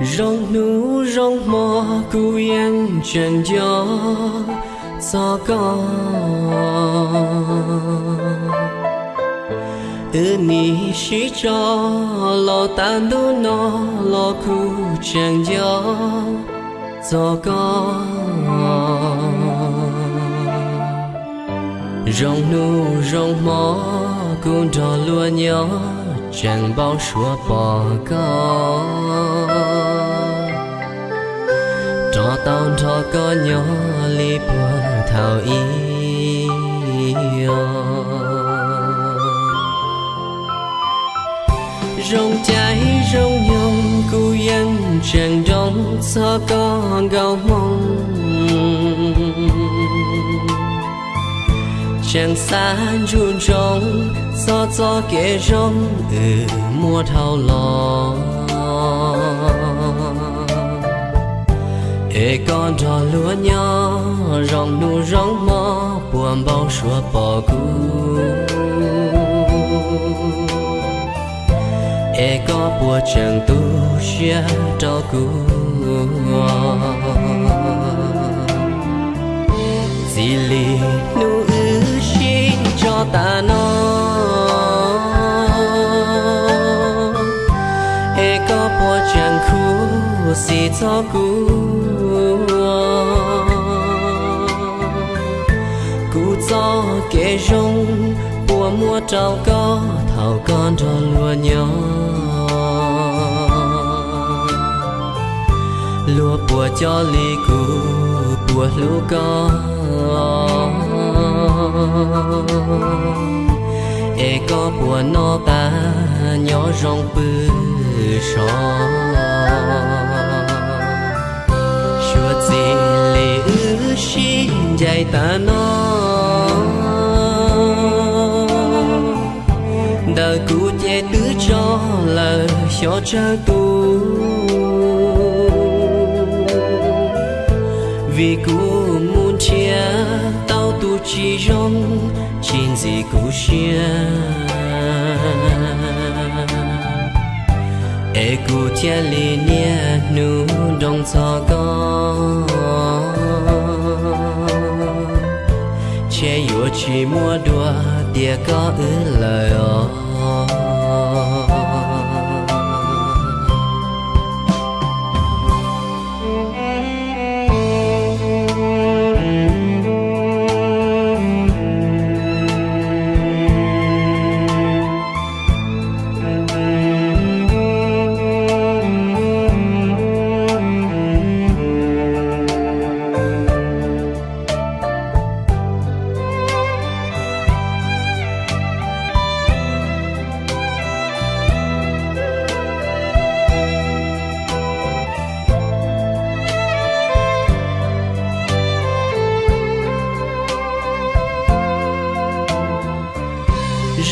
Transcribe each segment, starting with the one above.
rong nu, rong mò cu yên chân gió gió có ư ni shi cho, lo tan du nó lo cu chân gió gió có rong nu, rong mò cu đò lúa nhỏ chẳng bao xua bỏ có cho tao cho có nhỏ li bùa thảo y rong trái rong nhung cu yên chẳng đông sao có gạo mong chẳng xa chun trong gió cho kẻ rong ừ mua thao lòng ê con trò lúa nhỏ rong nu rong mò buồn bao sủa bỏ cu ê có bùa chẳng tu xia cho cu gì lì nu ư xin cho ta nó ê có bùa chẳng khu xì cho cu cú gió kể rung bùa mua trào có thảo con trò lúa nhỏ. Lúa bùa cho ly cú bùa lúa có ê, có bùa nó ba nhỏ rong bư sò. Chúa gì lì ư xin dạy ta nó cho cha tu. Vì cũ muốn chia tao tu chỉ rong, chín gì cũ chia e cũ chia li nia nu đông cho con che yêu chỉ mua đùa tia có ứ lời ó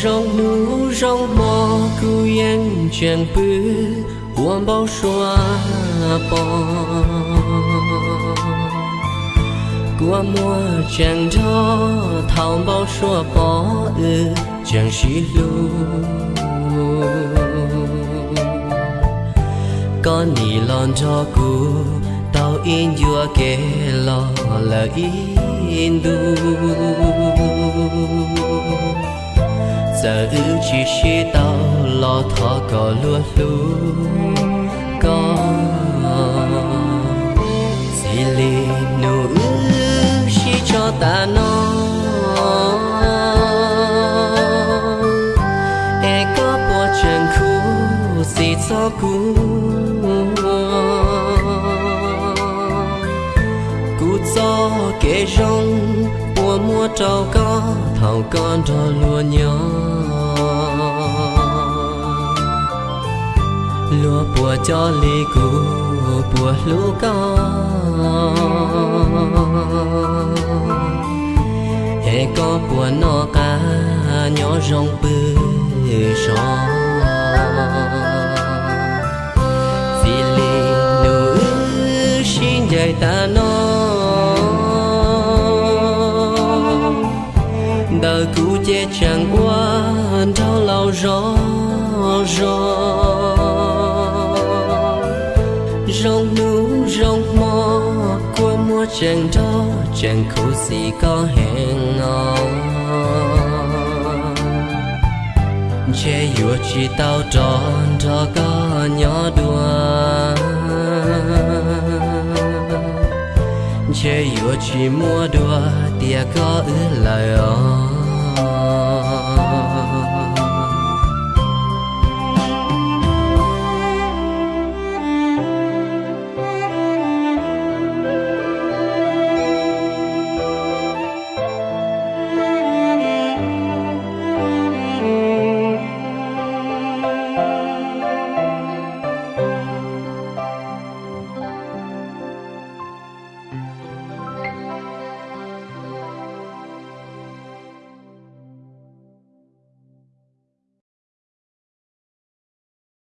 rong nu, rong mò cu yên chẳng bư buồn bao xóa bỏ qua mùa chẳng cho, thao bao xóa bỏ ư chẳng xí lu. Con nì lon cho cu tao in dua kê lo, là in du giờ ư chỉ chỉ tao lo thọ có lúa lú có gì li nụ ư chỉ cho ta nó e có bộ chân khu gì cho cú cú cho kể rong mua trâu có thầu con trò lúa nhỏ. Lúa bùa cho ly cù bùa lúa có hệ có bùa nó cá, nhỏ rong bự gió vì lì nụ xin dạy ta nó rong nu rong mo qua mua chàng đó, chàng khổ si có hẹn ngò. Che yua chi tao tròn trò có nhỏ đùa. Che yua chi mua đùa, tia có ứ lời ơi